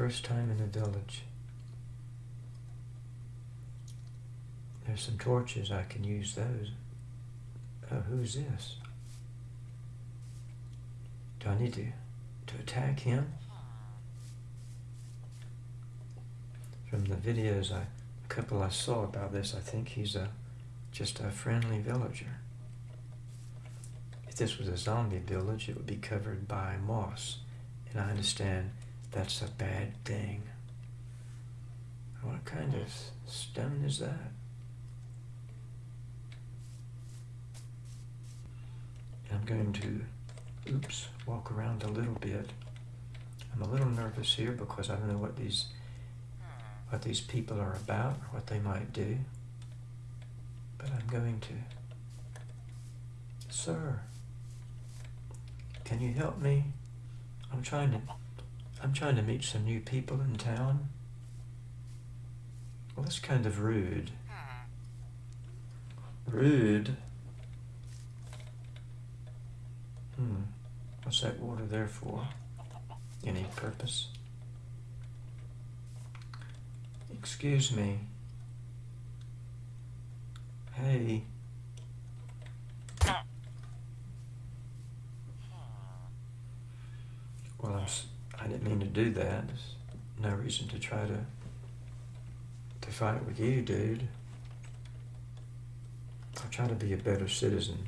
First time in the village. There's some torches, I can use those. Oh, who's this? Do I need to, to attack him? From the videos, I, a couple I saw about this, I think he's a just a friendly villager. If this was a zombie village, it would be covered by moss. And I understand that's a bad thing. What kind of stone is that? I'm going to, oops, walk around a little bit. I'm a little nervous here because I don't know what these what these people are about or what they might do. But I'm going to. Sir, can you help me? I'm trying to I'm trying to meet some new people in town. Well, that's kind of rude. Rude? Hmm. What's that water there for? Any purpose? Excuse me. Hey. Well, I'm, s- I didn't mean to do that. There's no reason to try to to fight with you, dude. I'll try to be a better citizen.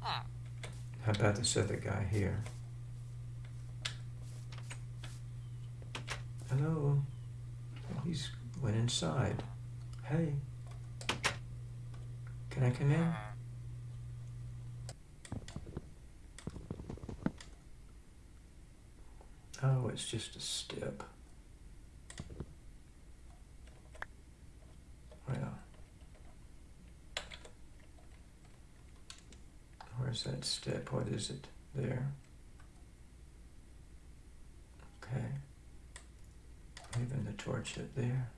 How about this other guy here? Hello? He's went inside. Hey. Can I come in? Oh, it's just a step. Well. Where's that step? What is it? There. Okay. Moving the torch up there.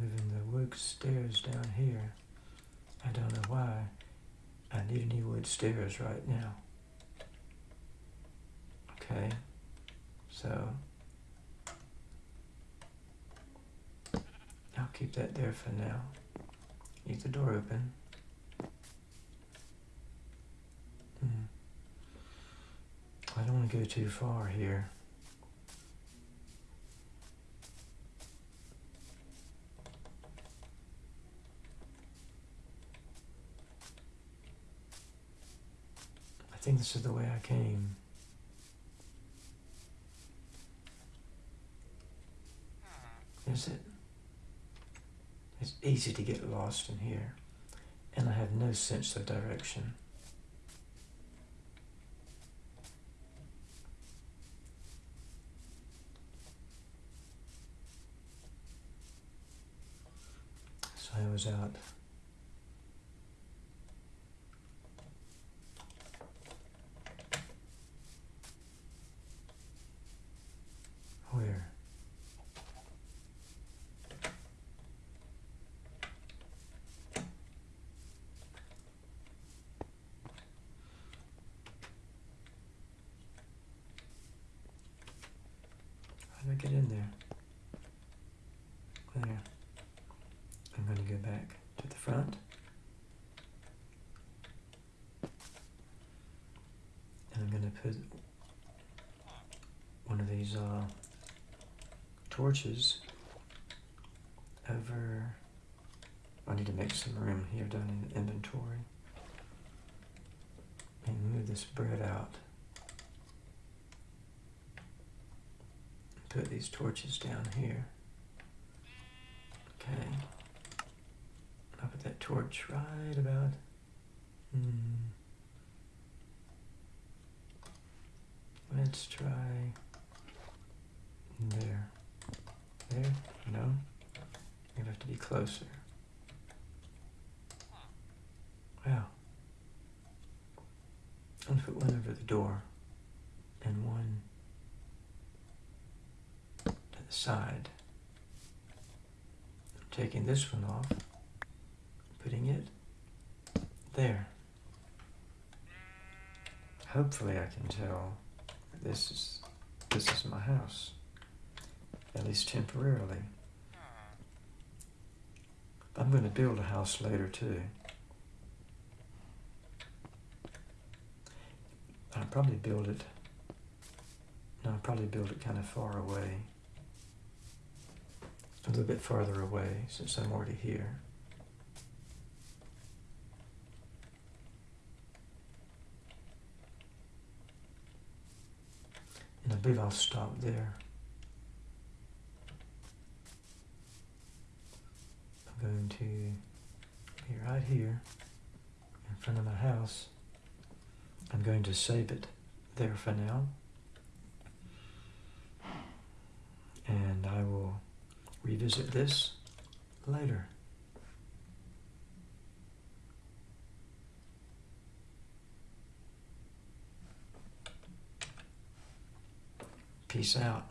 Moving the wood stairs down here. I don't know why. I need any wood stairs right now. Okay. So I'll keep that there for now. Leave the door open. Hmm. I don't want to go too far here. I think this is the way I came. Is it? It's easy to get lost in here, and I have no sense of direction. So I was out. Where? How do I get in there? There. I'm going to go back to the front. And I'm going to put one of these uh, torches over. I need to make some room here down in the inventory. And move this bread out. Put these torches down here. Okay. Torch right about. Hmm. Let's try there. There? No? You have to be closer. Wow. I'm gonna put one over the door and one to the side. I'm taking this one off, putting it there. Hopefully I can tell this is this is my house, at least temporarily. I'm going to build a house later too. I'll probably build it, no, I'll probably build it kind of far away. A little bit farther away since I'm already here. Believe I'll stop there. I'm going to be right here in front of my house. I'm going to save it there for now. And I will revisit this later. Peace out.